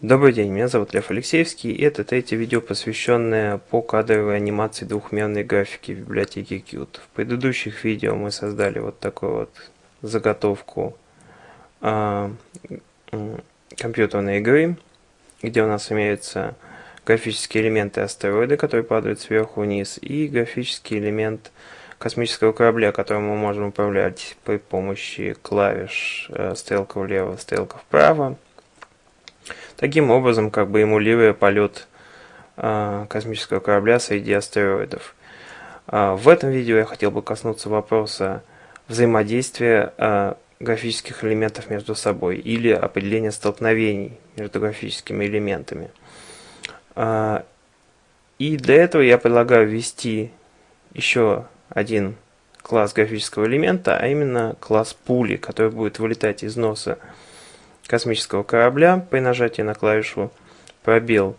Добрый день, меня зовут Лев Алексеевский, и это третье видео, посвященное по кадровой анимации двухмерной графики в библиотеке Qt. В предыдущих видео мы создали вот такую вот заготовку э, компьютерной игры, где у нас имеются графические элементы астероида, которые падают сверху вниз, и графический элемент космического корабля, которым мы можем управлять при помощи клавиш э, стрелка влево, стрелка вправо таким образом как бы эмулируя полет э, космического корабля среди астероидов. Э, в этом видео я хотел бы коснуться вопроса взаимодействия э, графических элементов между собой или определения столкновений между графическими элементами. И для этого я предлагаю ввести еще один класс графического элемента, а именно класс пули, который будет вылетать из носа космического корабля при нажатии на клавишу пробел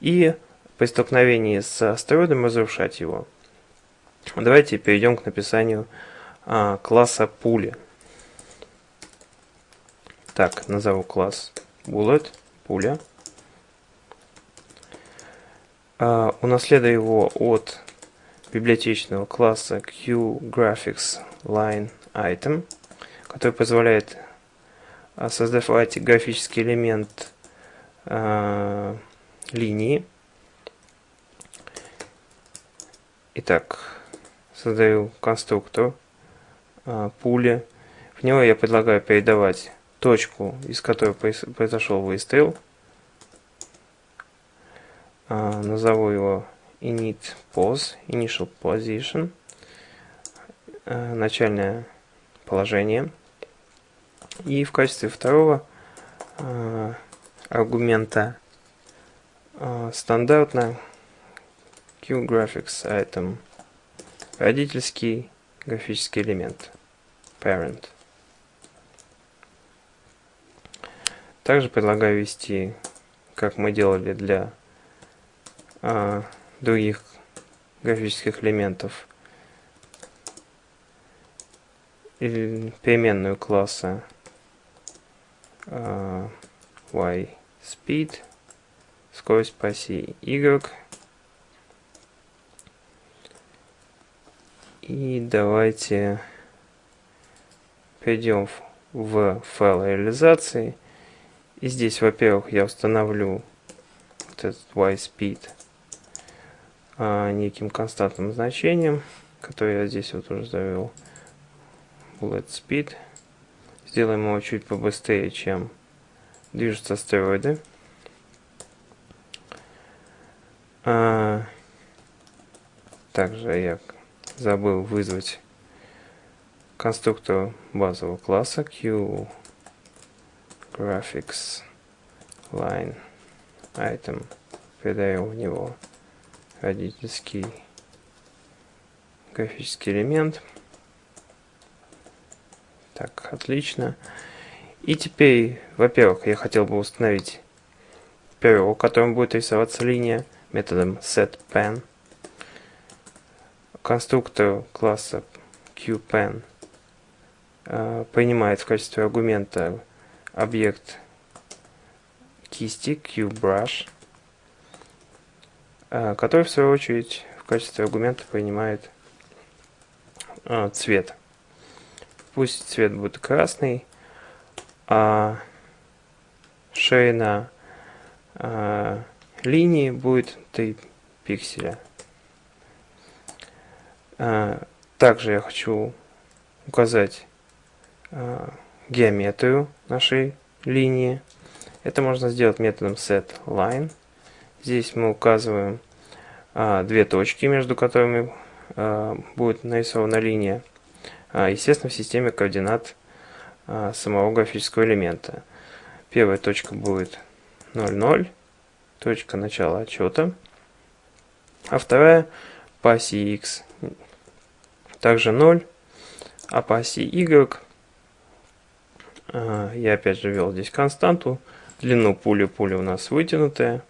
и при столкновении с астероидом разрушать его. Давайте перейдем к написанию а, класса пули. Так, назову класс bullet, пуля. А, унаследую его от библиотечного класса QGraphics Line Item, который позволяет создавать графический элемент э, линии. Итак, создаю конструктор э, пули. В него я предлагаю передавать точку, из которой произошел выстрел. Э, назову его init pose, initial position, э, начальное положение. И в качестве второго э, аргумента э, стандартно QGraphics item. Родительский графический элемент. Parent. Также предлагаю ввести, как мы делали для э, других графических элементов, переменную класса uh, y speed, скорость по оси y. И давайте перейдем в файл реализации. И здесь, во-первых, я установлю вот этот y-speed а, неким константным значением, который я здесь вот уже завел. Bullet speed. Сделаем его чуть побыстрее, чем движутся астероиды. А, также я забыл вызвать конструктор базового класса Q Graphics Line Item. Передаем в него родительский графический элемент. Так, отлично. И теперь, во-первых, я хотел бы установить перо, которым будет рисоваться линия, методом setPen. Конструктор класса QPen э, принимает в качестве аргумента объект кисти QBrush, э, который в свою очередь в качестве аргумента принимает э, цвет пусть цвет будет красный, а ширина а, линии будет 3 пикселя. А, также я хочу указать а, геометрию нашей линии. Это можно сделать методом setLine. Здесь мы указываем а, две точки, между которыми а, будет нарисована линия. А, естественно, в системе координат а, самого графического элемента. Первая точка будет 0,0, точка начала отчета, а вторая по оси x также 0, а по оси y а, я опять же ввел здесь константу, длину пули, пуля у нас вытянутая.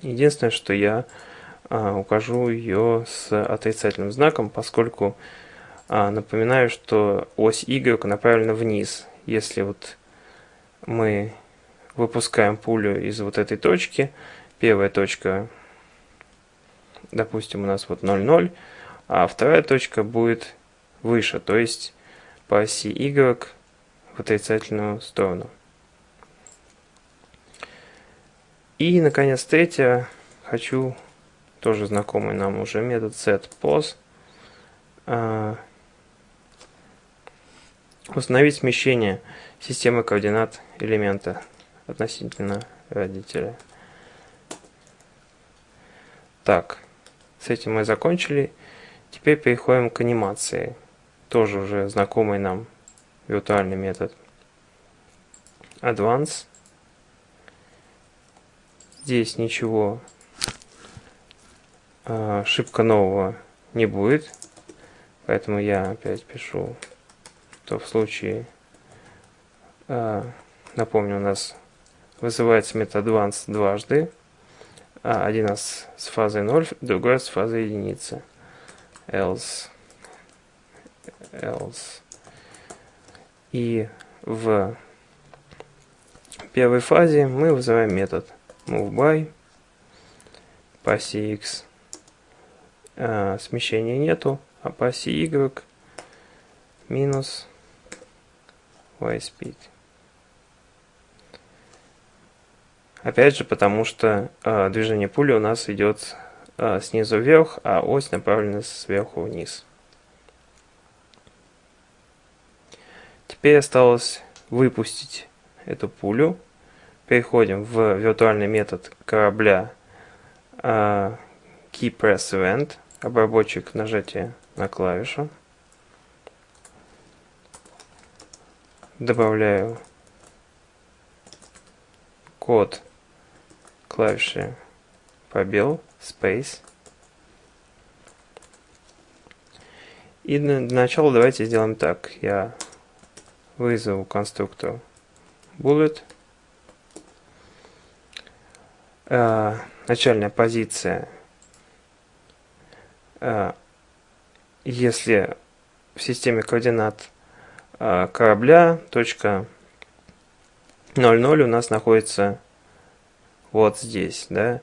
Единственное, что я укажу ее с отрицательным знаком, поскольку напоминаю, что ось Y направлена вниз. Если вот мы выпускаем пулю из вот этой точки. Первая точка, допустим, у нас вот 0,0, а вторая точка будет выше, то есть по оси Y в отрицательную сторону. И, наконец, третье, хочу тоже знакомый нам уже метод setPos. Установить смещение системы координат элемента относительно родителя. Так, с этим мы закончили. Теперь переходим к анимации. Тоже уже знакомый нам виртуальный метод. Advance. Здесь ничего э, шибко нового не будет. Поэтому я опять пишу, что в случае, э, напомню, у нас вызывается метод advance дважды. А, один раз с фазой 0, другой с фазой единицы. Else. Else. И в первой фазе мы вызываем метод moveBy по оси x а, смещения нету, а по оси y минус y-speed. Опять же, потому что э, движение пули у нас идет э, снизу вверх, а ось направлена сверху вниз. Теперь осталось выпустить эту пулю переходим в виртуальный метод корабля uh, KeyPressEvent, обработчик нажатия на клавишу. Добавляю код клавиши пробел, space. И для начала давайте сделаем так. Я вызову конструктор bullet э, начальная позиция, э, если в системе координат корабля точка 0,0 у нас находится вот здесь, да,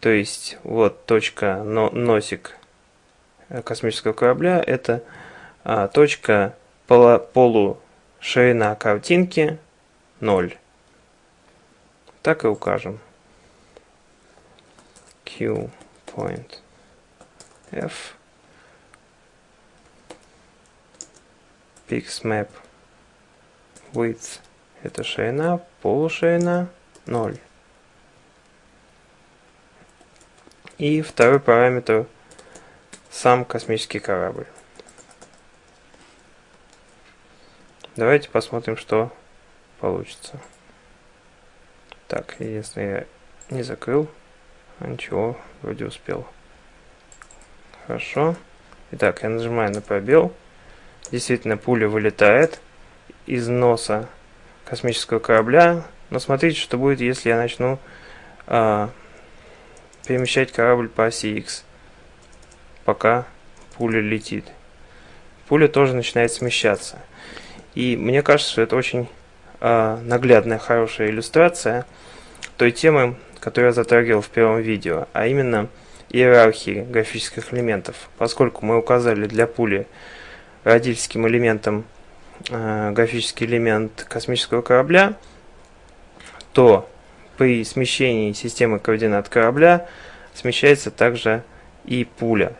то есть вот точка но, носик космического корабля это а, точка полу, полу картинки 0. Так и укажем. Q point F map width это ширина, полуширина 0. И второй параметр сам космический корабль. Давайте посмотрим, что получится. Так, если я не закрыл, а ничего, вроде успел. Хорошо. Итак, я нажимаю на пробел. Действительно, пуля вылетает из носа космического корабля. Но смотрите, что будет, если я начну а, перемещать корабль по оси X, пока пуля летит. Пуля тоже начинает смещаться. И мне кажется, что это очень а, наглядная, хорошая иллюстрация той темы, которую я затрагивал в первом видео, а именно иерархии графических элементов. Поскольку мы указали для пули родительским элементом э, графический элемент космического корабля, то при смещении системы координат корабля смещается также и пуля.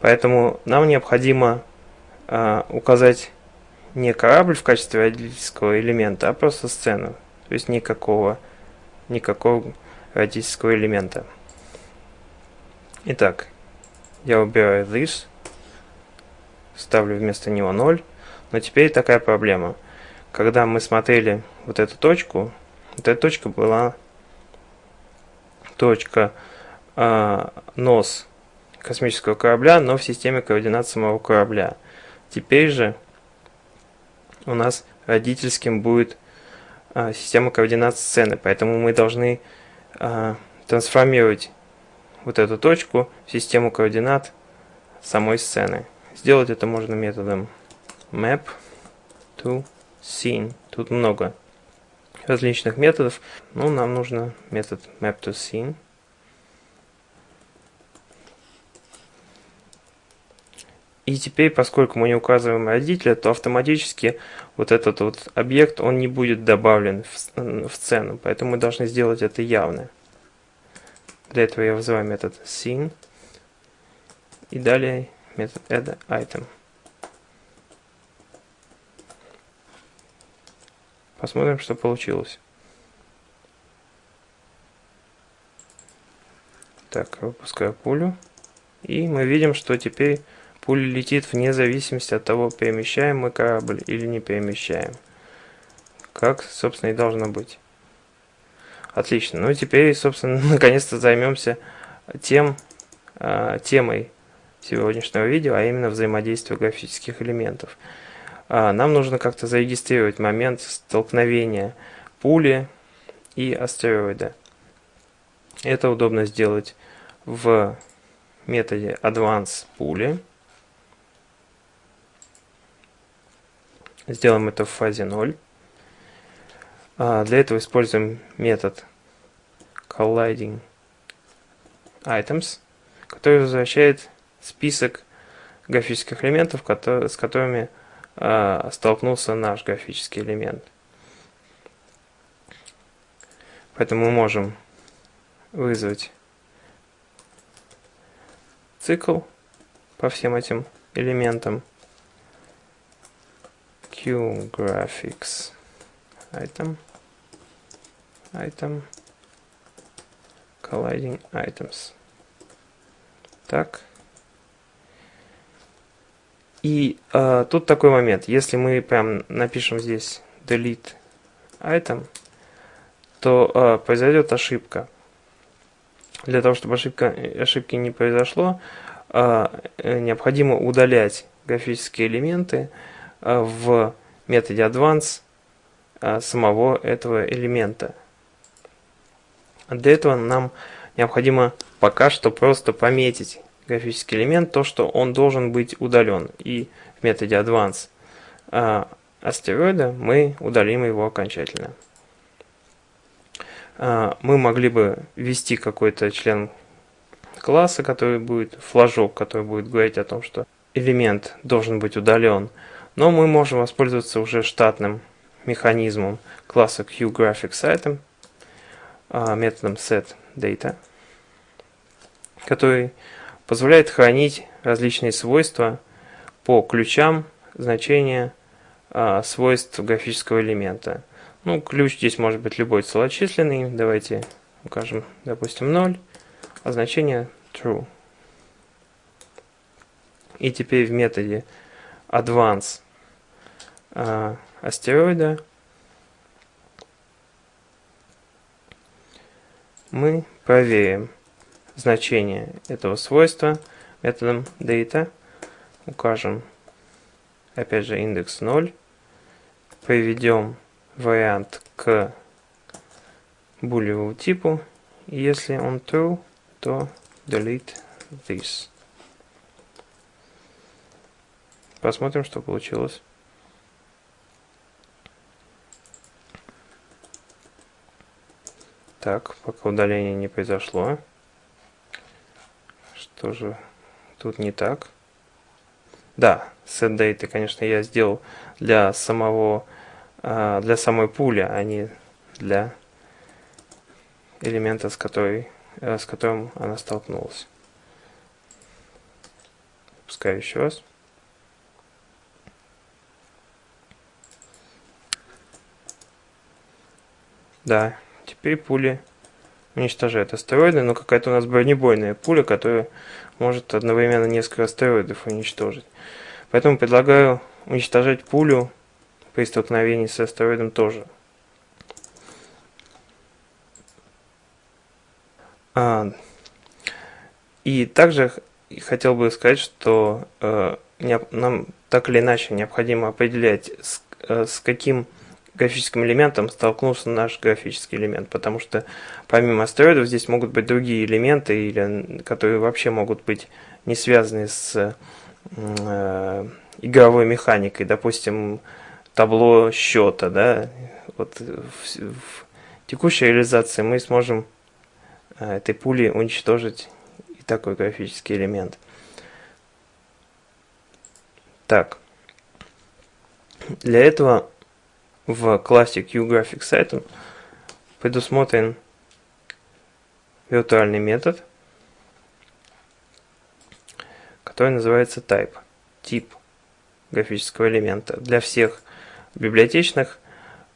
Поэтому нам необходимо э, указать не корабль в качестве родительского элемента, а просто сцену. То есть никакого, никакого родительского элемента. Итак, я убираю this, ставлю вместо него 0. Но теперь такая проблема. Когда мы смотрели вот эту точку, вот эта точка была точка э, нос космического корабля, но в системе координат самого корабля. Теперь же у нас родительским будет э, система координат сцены, поэтому мы должны э, трансформировать вот эту точку в систему координат самой сцены. Сделать это можно методом map to scene. Тут много различных методов. Ну, нам нужно метод map2scene. И теперь, поскольку мы не указываем родителя, то автоматически вот этот вот объект, он не будет добавлен в, в сцену. Поэтому мы должны сделать это явно. Для этого я вызываю метод scene. И далее метод add item. Посмотрим, что получилось. Так, выпускаю пулю. И мы видим, что теперь пуля летит вне зависимости от того, перемещаем мы корабль или не перемещаем. Как, собственно, и должно быть. Отлично. Ну теперь, собственно, наконец-то займемся тем, э, темой сегодняшнего видео, а именно взаимодействие графических элементов. А, нам нужно как-то зарегистрировать момент столкновения пули и астероида. Это удобно сделать в методе advance пули. Сделаем это в фазе 0. А, для этого используем метод colliding items, который возвращает список графических элементов, с которыми э, столкнулся наш графический элемент. Поэтому мы можем вызвать цикл по всем этим элементам. Qgraphics item item colliding items. Так и э, тут такой момент. Если мы прям напишем здесь delete item, то э, произойдет ошибка. Для того, чтобы ошибка, ошибки не произошло, э, необходимо удалять графические элементы э, в методе advance э, самого этого элемента. Для этого нам необходимо пока что просто пометить графический элемент, то, что он должен быть удален. И в методе advance э, астероида мы удалим его окончательно. Э, мы могли бы ввести какой-то член класса, который будет, флажок, который будет говорить о том, что элемент должен быть удален. Но мы можем воспользоваться уже штатным механизмом класса QGraphicsItem, э, методом setData, который позволяет хранить различные свойства по ключам значения а, свойств графического элемента. Ну, ключ здесь может быть любой целочисленный. Давайте укажем, допустим, 0, а значение true. И теперь в методе advance а, астероида мы проверим, значение этого свойства методом data. Укажем, опять же, индекс 0. Приведем вариант к булевому типу. Если он true, то delete this. Посмотрим, что получилось. Так, пока удаление не произошло. Что же тут не так? Да, set date, конечно, я сделал для самого, а, для самой пули, а не для элемента, с, которой, э, с которым она столкнулась. Пускай еще раз. Да, теперь пули уничтожает астероиды, но какая-то у нас бронебойная пуля, которая может одновременно несколько астероидов уничтожить. Поэтому предлагаю уничтожать пулю при столкновении с астероидом тоже. А, и также хотел бы сказать, что э, нам так или иначе необходимо определять, с, э, с каким графическим элементом столкнулся наш графический элемент, потому что помимо астероидов здесь могут быть другие элементы, или, которые вообще могут быть не связаны с э, игровой механикой. Допустим, табло счета, да, вот в, в текущей реализации мы сможем э, этой пули уничтожить и такой графический элемент. Так, для этого в классе QGraphics Item предусмотрен виртуальный метод, который называется type, тип графического элемента. Для всех библиотечных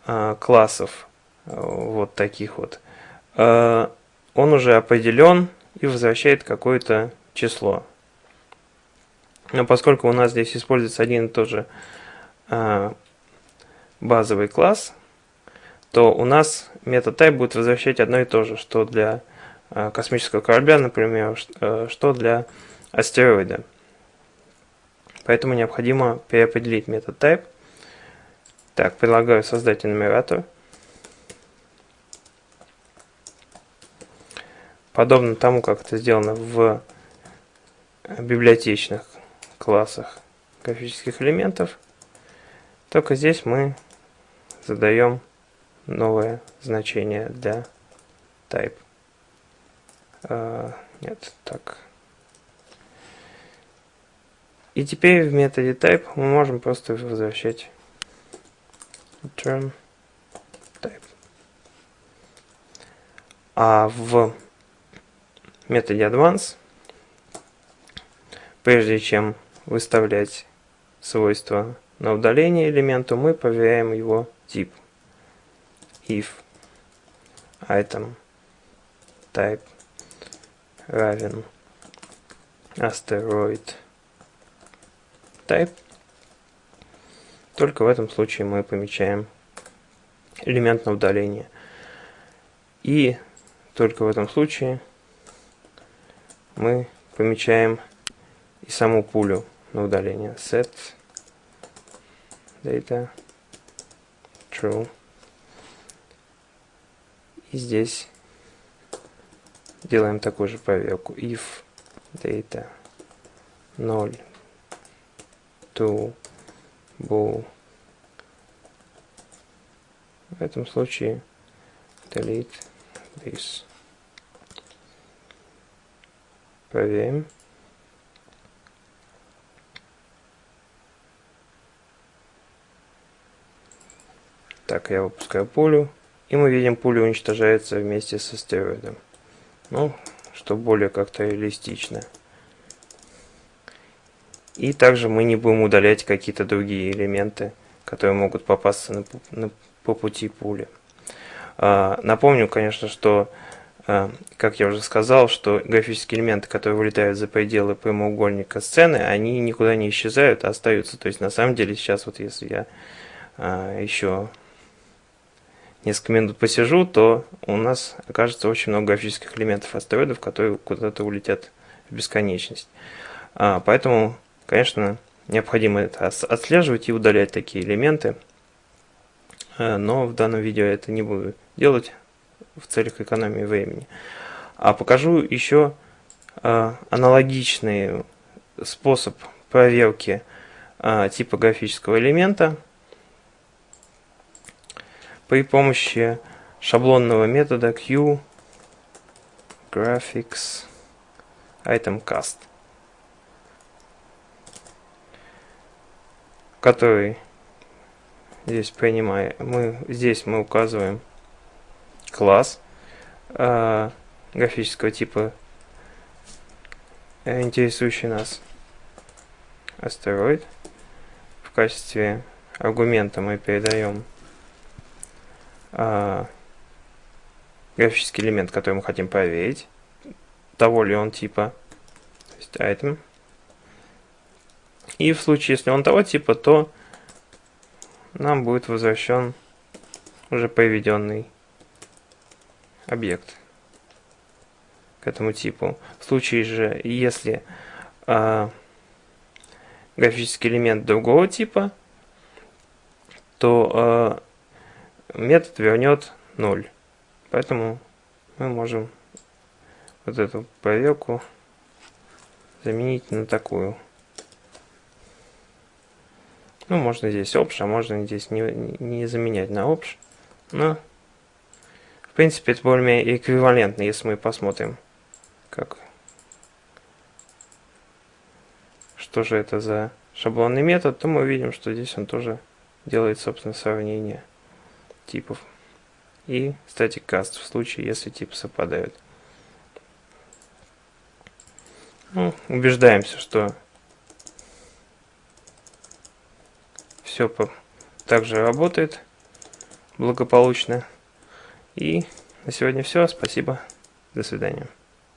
э, классов, э, вот таких вот, э, он уже определен и возвращает какое-то число. Но поскольку у нас здесь используется один и тот же базовый класс, то у нас метод type будет возвращать одно и то же, что для э, космического корабля, например, э, что для астероида. Поэтому необходимо переопределить метод type. Так, предлагаю создать энумератор. Подобно тому, как это сделано в библиотечных классах графических элементов. Только здесь мы задаем новое значение для type. Uh, нет, так. И теперь в методе type мы можем просто возвращать return type. А в методе advance, прежде чем выставлять свойства на удаление элементу, мы проверяем его тип. if item type равен asteroid type. Только в этом случае мы помечаем элемент на удаление. И только в этом случае мы помечаем и саму пулю на удаление. Set data true. И здесь делаем такую же проверку. If data 0 to bool. В этом случае delete this. Проверим. Так, я выпускаю пулю. И мы видим, пуля уничтожается вместе со стероидом. Ну, что более как-то реалистично. И также мы не будем удалять какие-то другие элементы, которые могут попасться на, на, по пути пули. А, напомню, конечно, что, а, как я уже сказал, что графические элементы, которые вылетают за пределы прямоугольника сцены, они никуда не исчезают, а остаются. То есть, на самом деле, сейчас вот если я а, еще несколько минут посижу, то у нас окажется очень много графических элементов астероидов, которые куда-то улетят в бесконечность. А, поэтому Конечно, необходимо это отслеживать и удалять такие элементы, э, но в данном видео это не буду делать в целях экономии времени. А покажу еще э, аналогичный способ проверки э, типографического элемента при помощи шаблонного метода Q graphics item cast. который здесь принимаем, мы здесь мы указываем класс э, графического типа, э, интересующий нас астероид. В качестве аргумента мы передаем э, графический элемент, который мы хотим проверить, того ли он типа, то есть item. И в случае, если он того типа, то нам будет возвращен уже приведенный объект к этому типу. В случае же, если э, графический элемент другого типа, то э, метод вернет 0. Поэтому мы можем вот эту проверку заменить на такую. Ну, можно здесь option, а можно здесь не, не заменять на option. Но, в принципе, это более-менее эквивалентно, если мы посмотрим, как что же это за шаблонный метод, то мы увидим, что здесь он тоже делает, собственно, сравнение типов. И static cast в случае, если типы совпадают. Ну, убеждаемся, что все также работает благополучно. И на сегодня все. Спасибо. До свидания.